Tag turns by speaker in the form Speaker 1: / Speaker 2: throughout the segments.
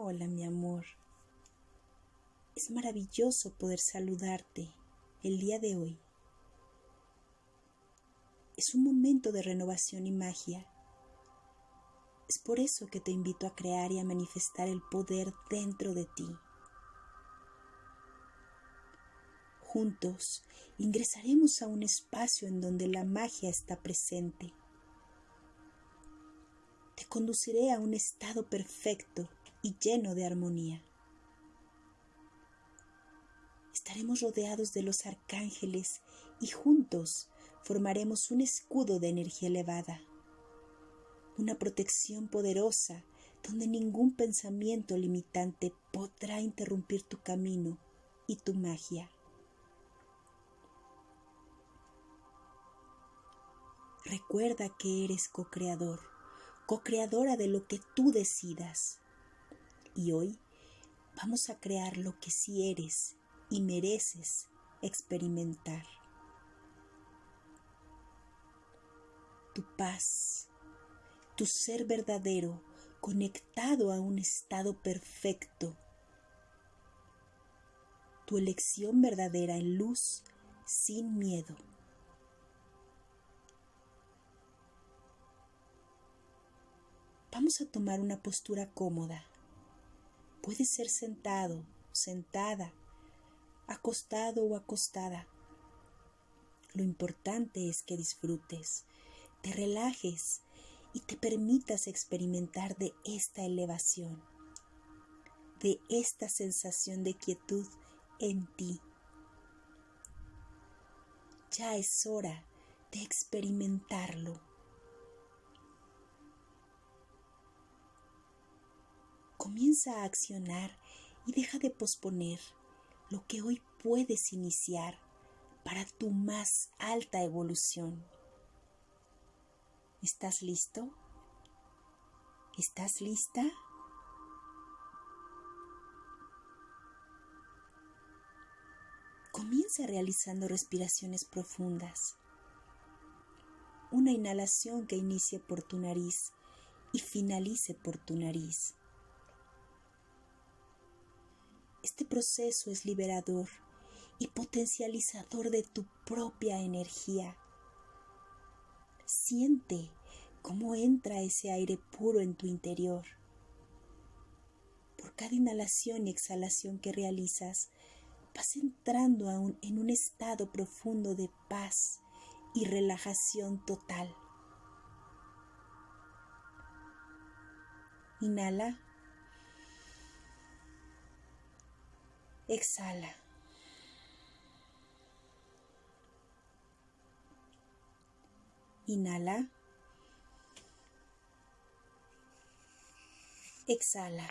Speaker 1: Hola, mi amor. Es maravilloso poder saludarte el día de hoy. Es un momento de renovación y magia. Es por eso que te invito a crear y a manifestar el poder dentro de ti. Juntos ingresaremos a un espacio en donde la magia está presente. Te conduciré a un estado perfecto y lleno de armonía. Estaremos rodeados de los arcángeles y juntos formaremos un escudo de energía elevada, una protección poderosa donde ningún pensamiento limitante podrá interrumpir tu camino y tu magia. Recuerda que eres co-creador, co-creadora de lo que tú decidas. Y hoy vamos a crear lo que sí eres y mereces experimentar. Tu paz, tu ser verdadero conectado a un estado perfecto. Tu elección verdadera en luz sin miedo. Vamos a tomar una postura cómoda. Puede ser sentado, sentada, acostado o acostada. Lo importante es que disfrutes, te relajes y te permitas experimentar de esta elevación, de esta sensación de quietud en ti. Ya es hora de experimentarlo. Comienza a accionar y deja de posponer lo que hoy puedes iniciar para tu más alta evolución. ¿Estás listo? ¿Estás lista? Comienza realizando respiraciones profundas. Una inhalación que inicie por tu nariz y finalice por tu nariz. Este proceso es liberador y potencializador de tu propia energía. Siente cómo entra ese aire puro en tu interior. Por cada inhalación y exhalación que realizas, vas entrando en un estado profundo de paz y relajación total. Inhala Exhala. Inhala. Exhala.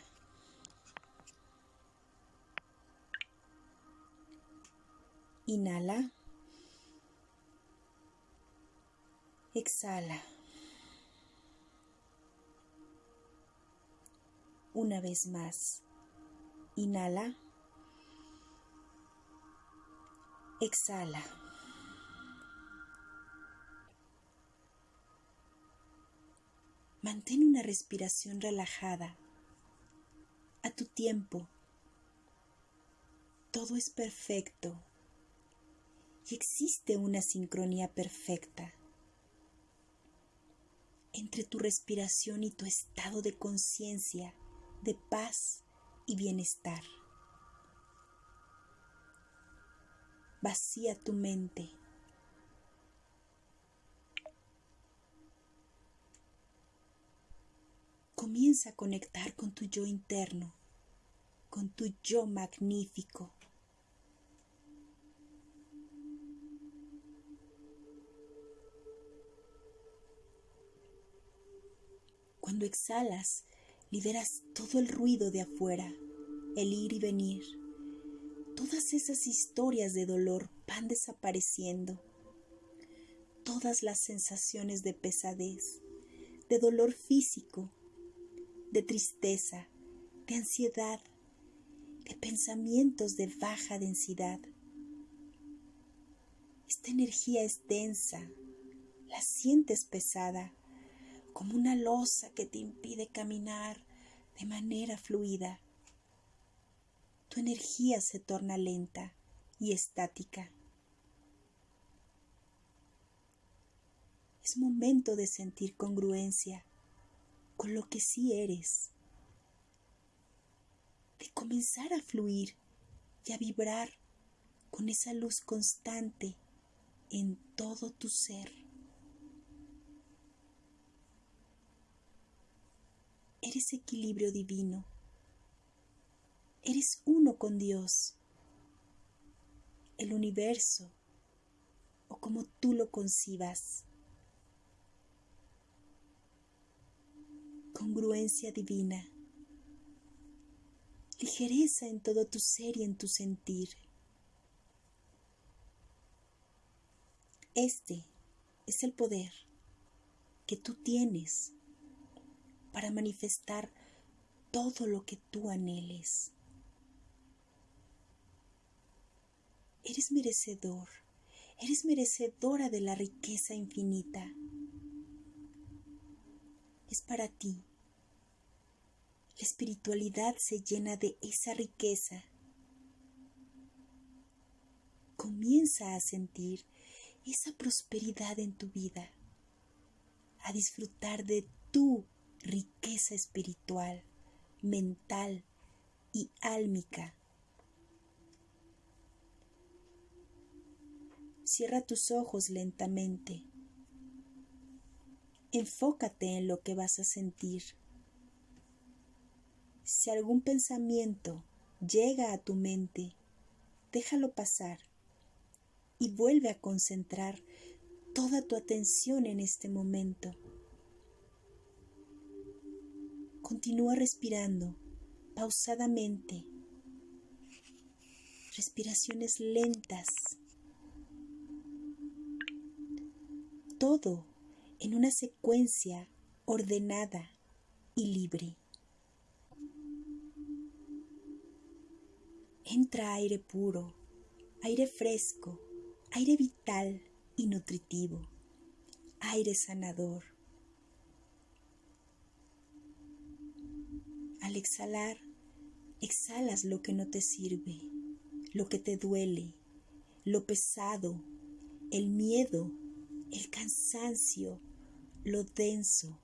Speaker 1: Inhala. Exhala. Una vez más. Inhala. Exhala. Mantén una respiración relajada a tu tiempo. Todo es perfecto y existe una sincronía perfecta entre tu respiración y tu estado de conciencia, de paz y bienestar. Vacía tu mente. Comienza a conectar con tu yo interno, con tu yo magnífico. Cuando exhalas, liberas todo el ruido de afuera, el ir y venir todas esas historias de dolor van desapareciendo. Todas las sensaciones de pesadez, de dolor físico, de tristeza, de ansiedad, de pensamientos de baja densidad. Esta energía es densa, la sientes pesada, como una losa que te impide caminar de manera fluida. Tu energía se torna lenta y estática. Es momento de sentir congruencia con lo que sí eres, de comenzar a fluir y a vibrar con esa luz constante en todo tu ser. Eres equilibrio divino. Eres uno con Dios, el universo o como tú lo concibas. Congruencia divina. Ligereza en todo tu ser y en tu sentir. Este es el poder que tú tienes para manifestar todo lo que tú anheles. Eres merecedor, eres merecedora de la riqueza infinita. Es para ti. La espiritualidad se llena de esa riqueza. Comienza a sentir esa prosperidad en tu vida, a disfrutar de tu riqueza espiritual, mental y álmica. Cierra tus ojos lentamente. Enfócate en lo que vas a sentir. Si algún pensamiento llega a tu mente, déjalo pasar y vuelve a concentrar toda tu atención en este momento. Continúa respirando pausadamente, respiraciones lentas. Todo en una secuencia ordenada y libre. Entra aire puro, aire fresco, aire vital y nutritivo, aire sanador. Al exhalar, exhalas lo que no te sirve, lo que te duele, lo pesado, el miedo, el cansancio, lo denso.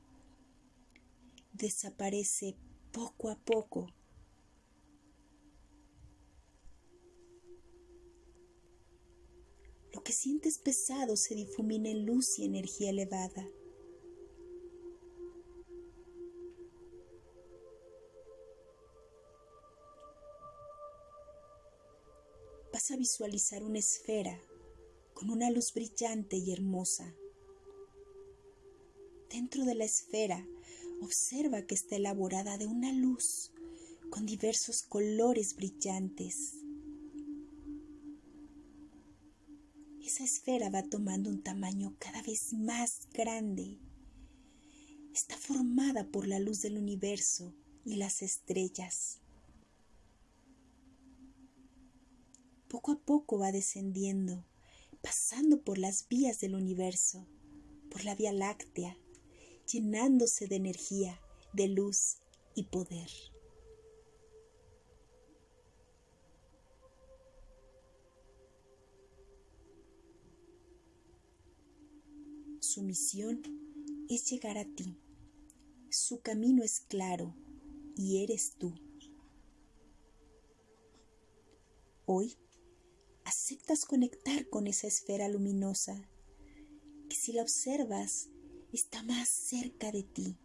Speaker 1: Desaparece poco a poco Lo que sientes pesado se difumina en luz y energía elevada. Vas a visualizar una esfera con una luz brillante y hermosa. Dentro de la esfera, observa que está elaborada de una luz con diversos colores brillantes. esa esfera va tomando un tamaño cada vez más grande. Está formada por la luz del universo y las estrellas. Poco a poco va descendiendo, pasando por las vías del universo, por la Vía Láctea, llenándose de energía, de luz y poder. Su misión es llegar a ti. Su camino es claro y eres tú. Hoy aceptas conectar con esa esfera luminosa que si la observas está más cerca de ti.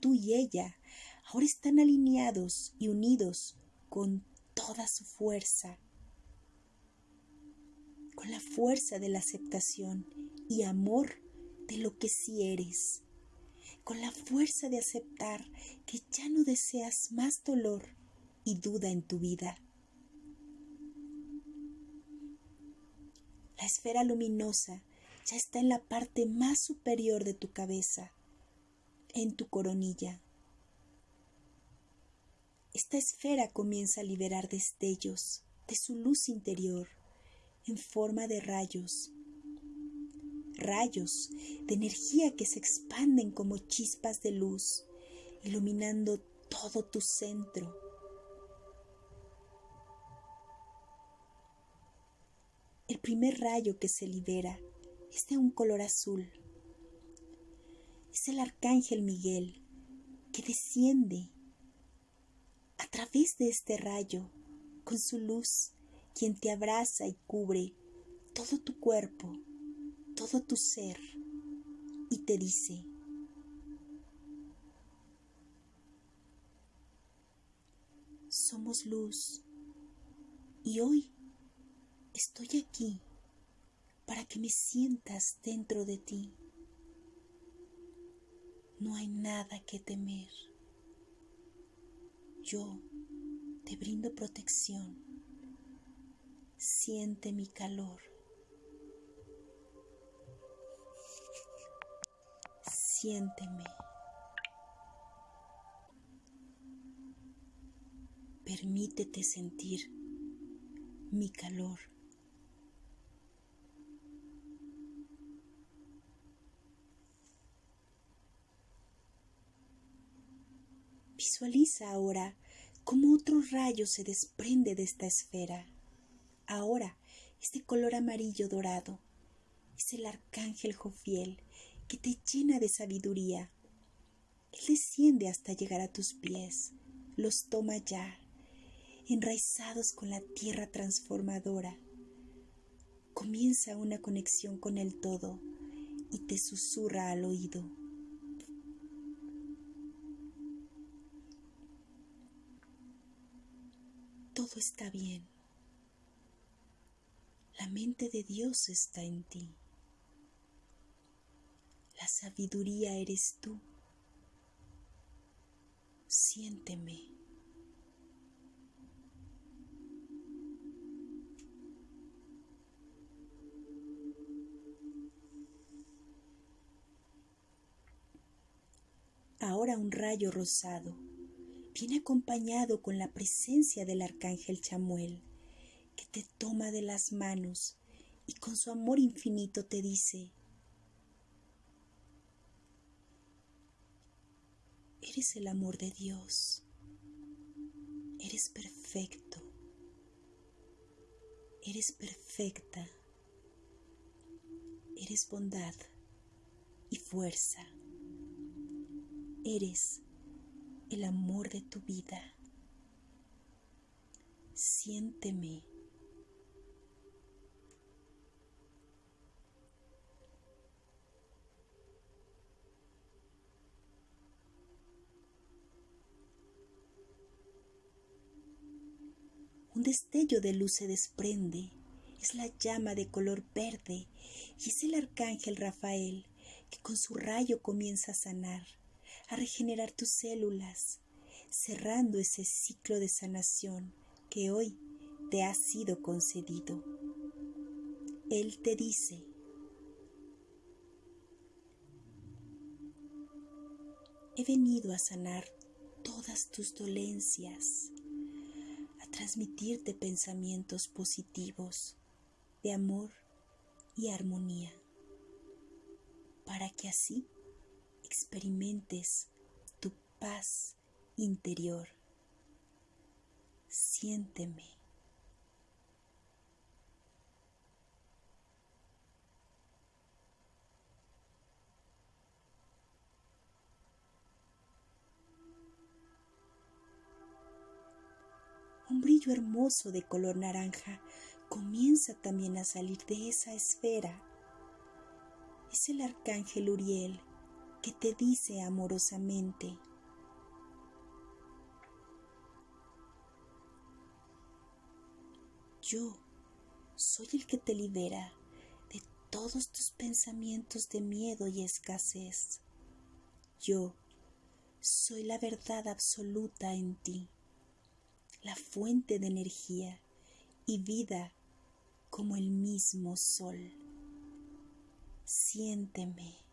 Speaker 1: Tú y ella ahora están alineados y unidos con toda su fuerza, con la fuerza de la aceptación y amor de lo que sí eres, con la fuerza de aceptar que ya no deseas más dolor y duda en tu vida. La esfera luminosa ya está en la parte más superior de tu cabeza, en tu coronilla. Esta esfera comienza a liberar destellos de su luz interior en forma de rayos rayos de energía que se expanden como chispas de luz iluminando todo tu centro. Primer rayo que se libera es de un color azul. Es el arcángel Miguel que desciende a través de este rayo con su luz, quien te abraza y cubre todo tu cuerpo, todo tu ser y te dice, somos luz y hoy estoy aquí para que me sientas dentro de ti. No hay nada que temer. Yo te brindo protección. Siente mi calor. Siénteme. Permítete sentir mi calor. Visualiza ahora cómo otro rayo se desprende de esta esfera. Ahora es de color amarillo dorado. Es el arcángel Jofiel que te llena de sabiduría. Él desciende hasta llegar a tus pies, los toma ya, enraizados con la tierra transformadora. Comienza una conexión con el todo y te susurra al oído. Todo está bien. La mente de Dios está en ti. La sabiduría eres tú. Siénteme. Ahora un rayo rosado viene acompañado con la presencia del arcángel Chamuel, que te toma de las manos y con su amor infinito te dice, Eres el amor de Dios. Eres perfecto. Eres perfecta. Eres bondad y fuerza. Eres el amor de tu vida. Siénteme Un destello de luz se desprende. Es la llama de color verde y es el arcángel Rafael que con su rayo comienza a sanar, a regenerar tus células, cerrando ese ciclo de sanación que hoy te ha sido concedido. Él te dice, he venido a sanar todas tus dolencias transmitirte pensamientos positivos de amor y armonía, para que así experimentes tu paz interior. Siénteme. un brillo hermoso de color naranja comienza también a salir de esa esfera. Es el arcángel Uriel que te dice amorosamente, yo soy el que te libera de todos tus pensamientos de miedo y escasez. Yo soy la verdad absoluta en ti la fuente de energía y vida como el mismo sol. Siénteme.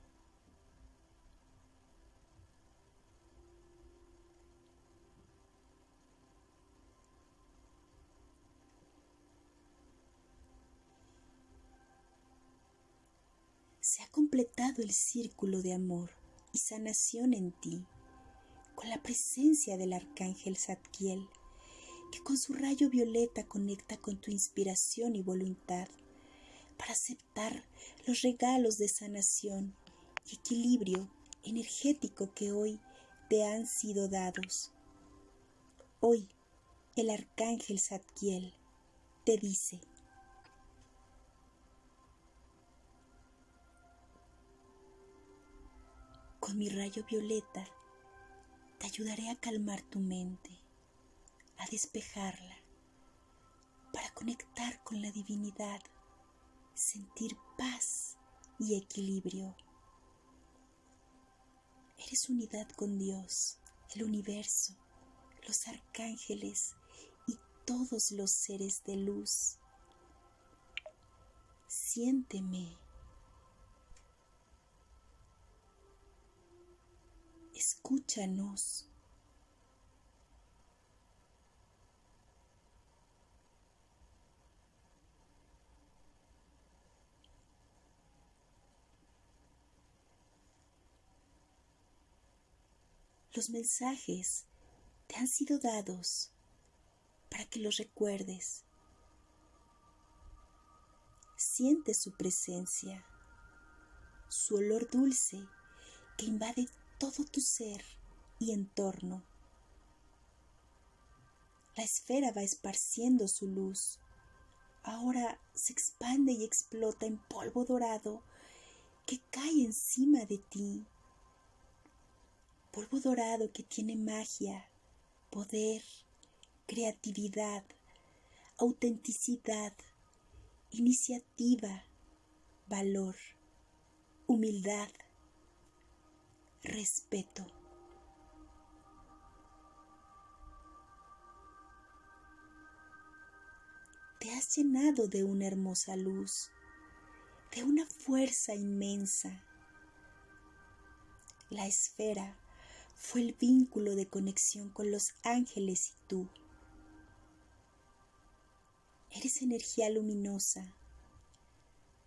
Speaker 1: Se ha completado el círculo de amor y sanación en ti con la presencia del arcángel Zadkiel, que con su rayo violeta conecta con tu inspiración y voluntad para aceptar los regalos de sanación y equilibrio energético que hoy te han sido dados. Hoy el arcángel Zadkiel te dice, con mi rayo violeta te ayudaré a calmar tu mente, a despejarla, para conectar con la divinidad, sentir paz y equilibrio. Eres unidad con Dios, el universo, los arcángeles y todos los seres de luz. Siénteme. Escúchanos. Los mensajes te han sido dados para que los recuerdes. Siente su presencia, su olor dulce que invade todo tu ser y entorno. La esfera va esparciendo su luz. Ahora se expande y explota en polvo dorado que cae encima de ti polvo dorado que tiene magia, poder, creatividad, autenticidad, iniciativa, valor, humildad, respeto. Te has llenado de una hermosa luz, de una fuerza inmensa. La esfera fue el vínculo de conexión con los ángeles y tú. Eres energía luminosa,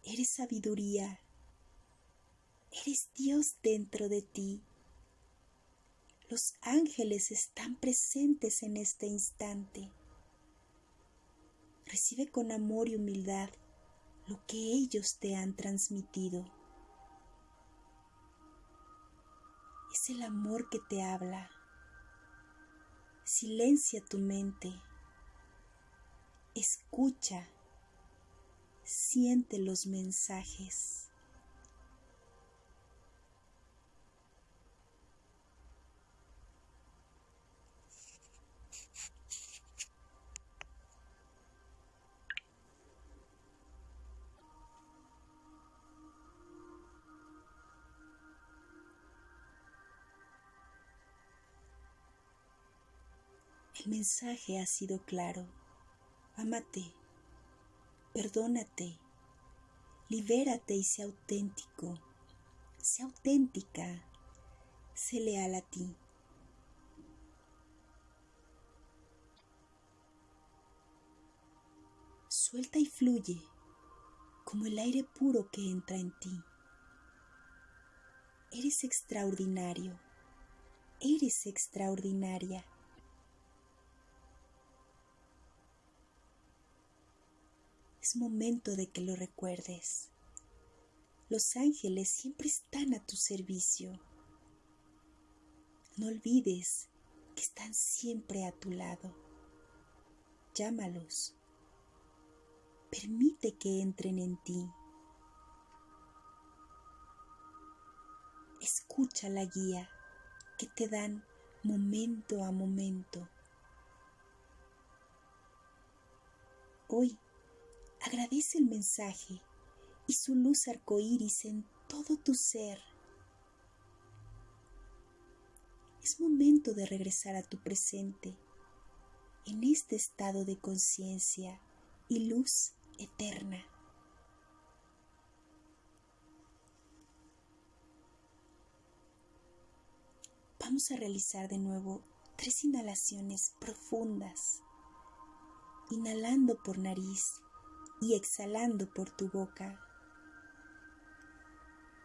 Speaker 1: eres sabiduría, eres Dios dentro de ti. Los ángeles están presentes en este instante. Recibe con amor y humildad lo que ellos te han transmitido. es el amor que te habla. Silencia tu mente. Escucha. Siente los mensajes. El mensaje ha sido claro. Ámate, perdónate, libérate y sé auténtico. Sé auténtica, sé leal a ti. Suelta y fluye como el aire puro que entra en ti. Eres extraordinario, eres extraordinaria. Es momento de que lo recuerdes. Los ángeles siempre están a tu servicio. No olvides que están siempre a tu lado. Llámalos. Permite que entren en ti. Escucha la guía que te dan momento a momento. Hoy Agradece el mensaje y su luz arcoíris en todo tu ser. Es momento de regresar a tu presente en este estado de conciencia y luz eterna. Vamos a realizar de nuevo tres inhalaciones profundas, inhalando por nariz y exhalando por tu boca.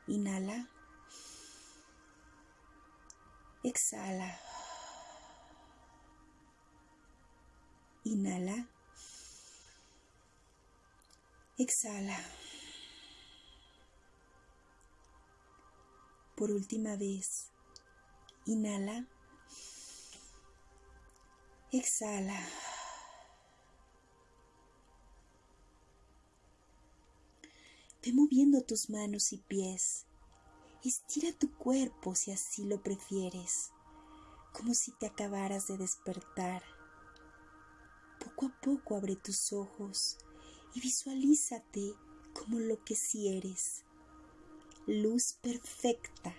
Speaker 1: Inhala. Exhala. Inhala. Exhala. Por última vez, inhala. Exhala. Ve moviendo tus manos y pies. Estira tu cuerpo si así lo prefieres, como si te acabaras de despertar. Poco a poco abre tus ojos y visualízate como lo que sí eres, luz perfecta.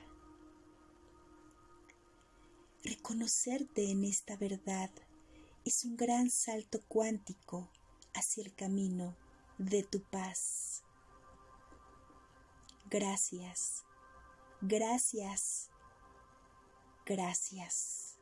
Speaker 1: Reconocerte en esta verdad es un gran salto cuántico hacia el camino de tu paz. Gracias, gracias, gracias.